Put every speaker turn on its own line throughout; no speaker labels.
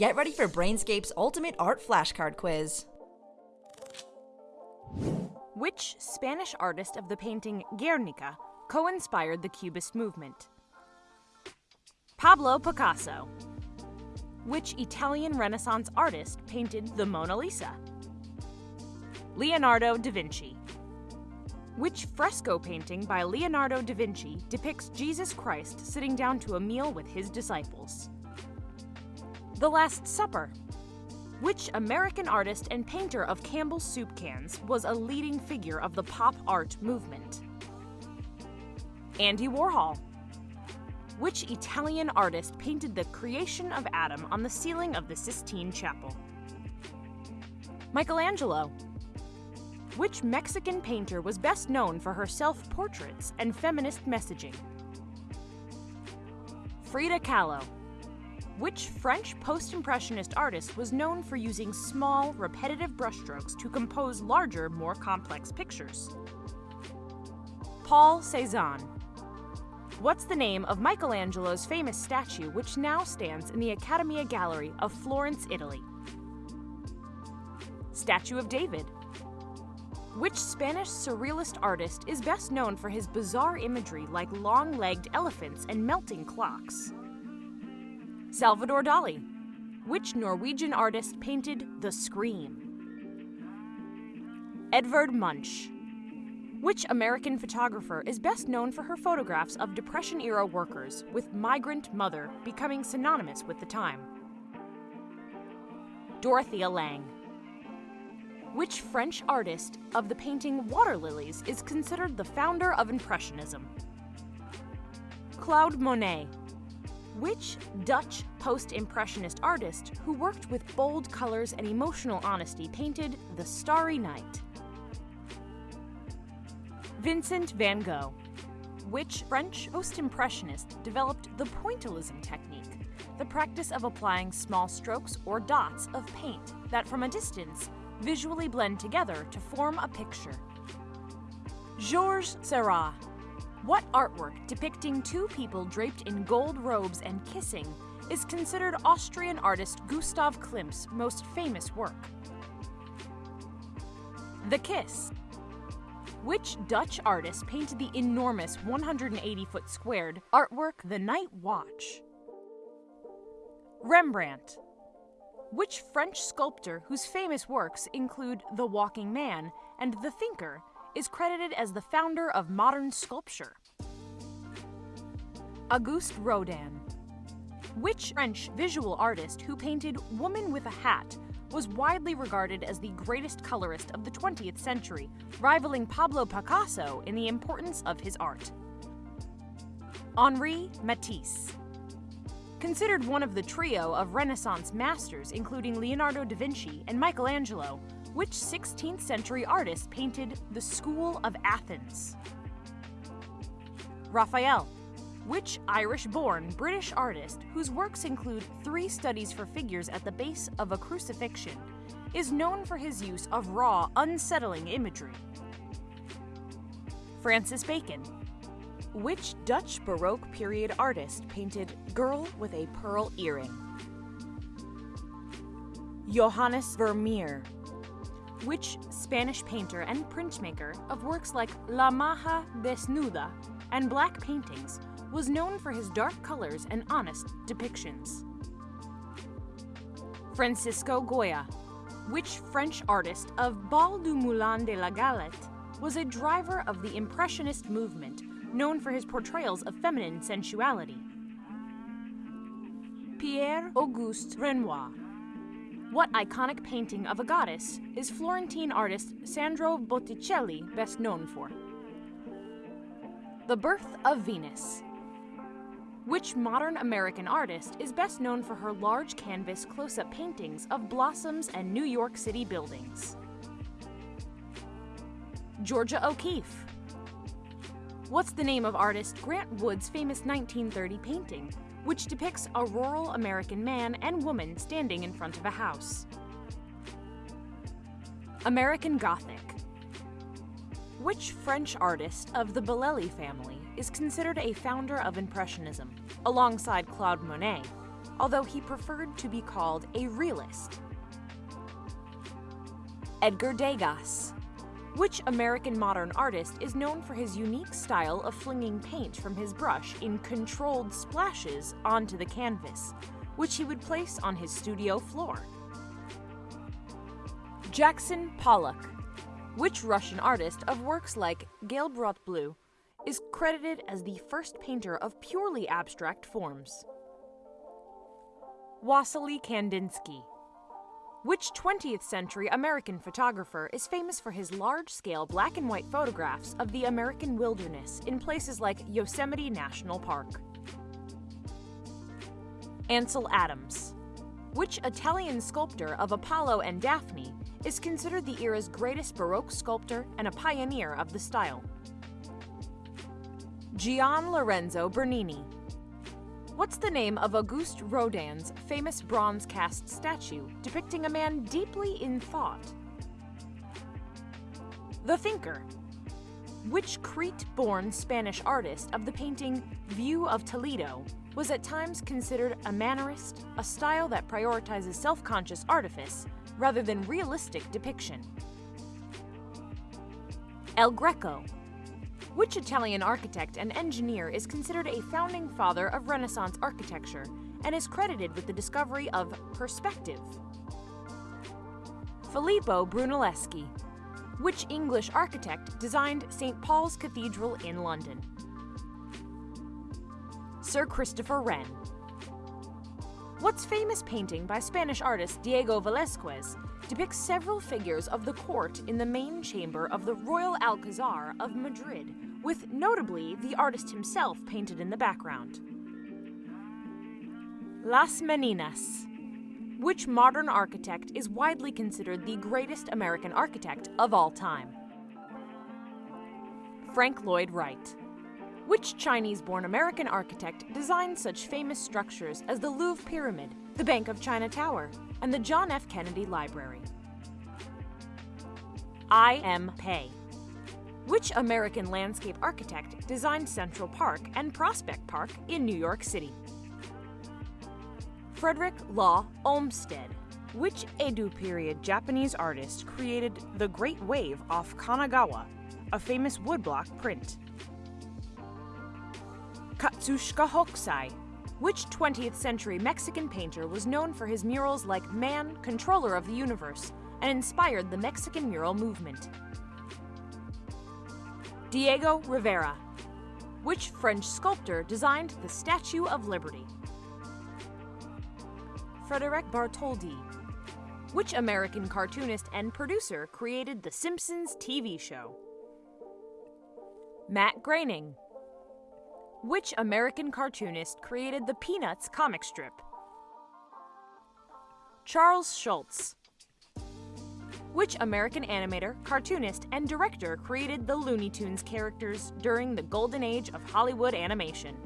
Get ready for Brainscape's ultimate art flashcard quiz.
Which Spanish artist of the painting Guernica co inspired the Cubist movement? Pablo Picasso. Which Italian Renaissance artist painted the Mona Lisa? Leonardo da Vinci. Which fresco painting by Leonardo da Vinci depicts Jesus Christ sitting down to a meal with his disciples? The Last Supper. Which American artist and painter of Campbell's soup cans was a leading figure of the pop art movement? Andy Warhol. Which Italian artist painted the creation of Adam on the ceiling of the Sistine Chapel? Michelangelo. Which Mexican painter was best known for her self portraits and feminist messaging? Frida Kahlo. Which French post Impressionist artist was known for using small, repetitive brushstrokes to compose larger, more complex pictures? Paul Cézanne. What's the name of Michelangelo's famous statue, which now stands in the Accademia Gallery of Florence, Italy? Statue of David. Which Spanish surrealist artist is best known for his bizarre imagery like long legged elephants and melting clocks? Salvador Dali. Which Norwegian artist painted The Scream? Edvard Munch. Which American photographer is best known for her photographs of Depression era workers, with migrant mother becoming synonymous with the time? Dorothea Lange. Which French artist of the painting Water Lilies is considered the founder of Impressionism? Claude Monet. Which Dutch post Impressionist artist who worked with bold colors and emotional honesty painted The Starry Night? Vincent van Gogh. Which French post Impressionist developed the pointillism technique, the practice of applying small strokes or dots of paint that from a distance visually blend together to form a picture? Georges Seurat. What artwork depicting two people draped in gold robes and kissing is considered Austrian artist Gustav Klimt's most famous work? The Kiss. Which Dutch artist painted the enormous 180 foot squared artwork The Night Watch? Rembrandt. Which French sculptor whose famous works include The Walking Man and The Thinker is credited as the founder of modern sculpture? Auguste Rodin. Which French visual artist who painted Woman with a Hat was widely regarded as the greatest colorist of the 20th century, rivaling Pablo Picasso in the importance of his art? Henri Matisse. Considered one of the trio of Renaissance masters, including Leonardo da Vinci and Michelangelo, which 16th century artist painted the School of Athens? Raphael. Which Irish born British artist, whose works include three studies for figures at the base of a crucifixion, is known for his use of raw, unsettling imagery? Francis Bacon. Which Dutch Baroque period artist painted Girl with a Pearl Earring? Johannes Vermeer. Which Spanish painter and printmaker of works like La Maja Desnuda and black paintings was known for his dark colors and honest depictions? Francisco Goya. Which French artist of Bal du Moulin de la Galette was a driver of the Impressionist movement known for his portrayals of feminine sensuality. Pierre Auguste Renoir. What iconic painting of a goddess is Florentine artist Sandro Botticelli best known for? The Birth of Venus. Which modern American artist is best known for her large canvas close up paintings of blossoms and New York City buildings? Georgia O'Keeffe. What's the name of artist Grant Wood's famous 1930 painting, which depicts a rural American man and woman standing in front of a house? American Gothic. Which French artist of the Bellelli family is considered a founder of Impressionism, alongside Claude Monet, although he preferred to be called a realist. Edgar Degas. Which American modern artist is known for his unique style of flinging paint from his brush in controlled splashes onto the canvas, which he would place on his studio floor? Jackson Pollock. Which Russian artist of works like Gelbrot Blue is credited as the first painter of purely abstract forms? Wassily Kandinsky. Which 20th century American photographer is famous for his large scale black and white photographs of the American wilderness in places like Yosemite National Park? Ansel Adams. Which Italian sculptor of Apollo and Daphne is considered the era's greatest Baroque sculptor and a pioneer of the style? Gian Lorenzo Bernini. What's the name of Auguste Rodin's famous bronze cast statue depicting a man deeply in thought? The Thinker. Which Crete born Spanish artist of the painting View of Toledo was at times considered a mannerist, a style that prioritizes self conscious artifice rather than realistic depiction? El Greco. Which Italian architect and engineer is considered a founding father of Renaissance architecture and is credited with the discovery of perspective? Filippo Brunelleschi. Which English architect designed St. Paul's Cathedral in London? Sir Christopher Wren. What's famous painting by Spanish artist Diego Velázquez depicts several figures of the court in the main chamber of the Royal Alcazar of Madrid, with notably the artist himself painted in the background. Las Meninas. Which modern architect is widely considered the greatest American architect of all time? Frank Lloyd Wright. Which Chinese born American architect designed such famous structures as the Louvre Pyramid, the Bank of China Tower, and the John F. Kennedy Library? I. M. Pei. Which American landscape architect designed Central Park and Prospect Park in New York City? Frederick Law Olmsted. Which Edo period Japanese artist created the Great Wave off Kanagawa, a famous woodblock print? Katsushika Hokusai. Which 20th century Mexican painter was known for his murals like Man, Controller of the Universe, and inspired the Mexican mural movement? Diego Rivera. Which French sculptor designed the Statue of Liberty? Frederic Bartholdi. Which American cartoonist and producer created The Simpsons TV show? Matt Groening. Which American cartoonist created the Peanuts comic strip? Charles Schulz. Which American animator, cartoonist, and director created the Looney Tunes characters during the golden age of Hollywood animation?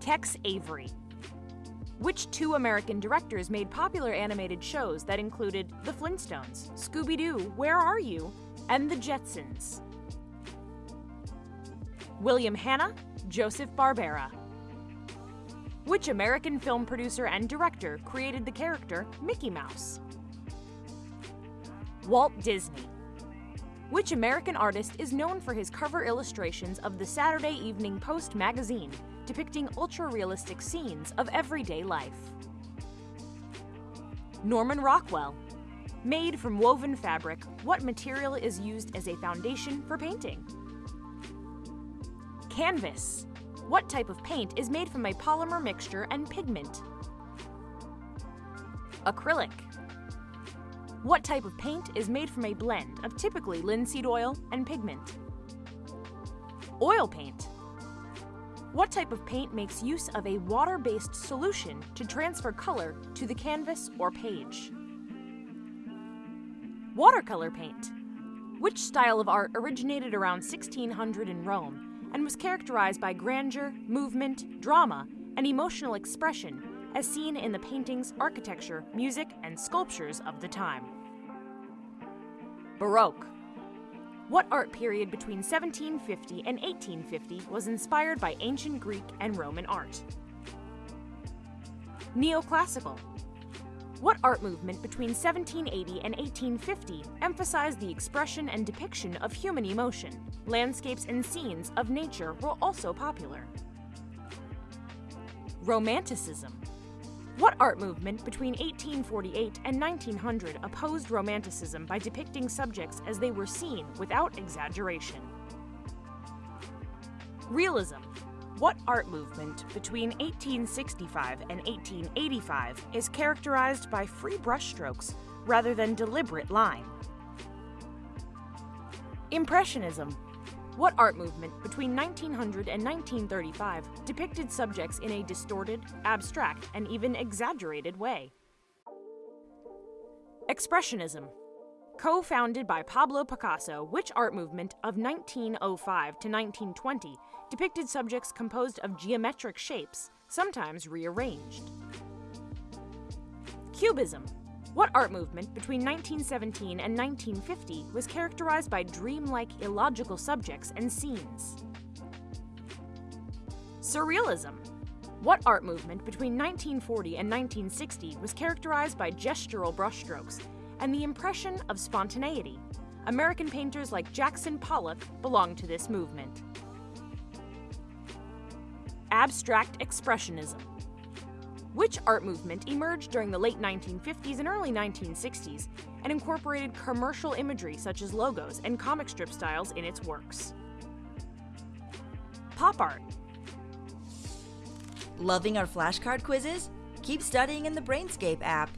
Tex Avery. Which two American directors made popular animated shows that included The Flintstones, Scooby Doo, Where Are You, and The Jetsons? William Hanna, Joseph Barbera. Which American film producer and director created the character Mickey Mouse? Walt Disney. Which American artist is known for his cover illustrations of the Saturday Evening Post magazine depicting ultra realistic scenes of everyday life? Norman Rockwell. Made from woven fabric, what material is used as a foundation for painting? Canvas. What type of paint is made from a polymer mixture and pigment? Acrylic. What type of paint is made from a blend of typically linseed oil and pigment? Oil paint. What type of paint makes use of a water based solution to transfer color to the canvas or page? Watercolor paint. Which style of art originated around 1600 in Rome and was characterized by grandeur, movement, drama, and emotional expression as seen in the paintings, architecture, music, and sculptures of the time? Baroque. What art period between 1750 and 1850 was inspired by ancient Greek and Roman art? Neoclassical. What art movement between 1780 and 1850 emphasized the expression and depiction of human emotion? Landscapes and scenes of nature were also popular. Romanticism. What art movement between 1848 and 1900 opposed Romanticism by depicting subjects as they were seen without exaggeration? Realism. What art movement between 1865 and 1885 is characterized by free brushstrokes rather than deliberate line? Impressionism. What art movement between 1900 and 1935 depicted subjects in a distorted, abstract, and even exaggerated way? Expressionism. Co founded by Pablo Picasso, which art movement of 1905 to 1920 depicted subjects composed of geometric shapes, sometimes rearranged? Cubism. What art movement between 1917 and 1950 was characterized by dreamlike, illogical subjects and scenes? Surrealism. What art movement between 1940 and 1960 was characterized by gestural brushstrokes and the impression of spontaneity? American painters like Jackson Pollock belong to this movement. Abstract Expressionism. Which art movement emerged during the late 1950s and early 1960s and incorporated commercial imagery such as logos and comic strip styles in its works? Pop art.
Loving our flashcard quizzes? Keep studying in the Brainscape app.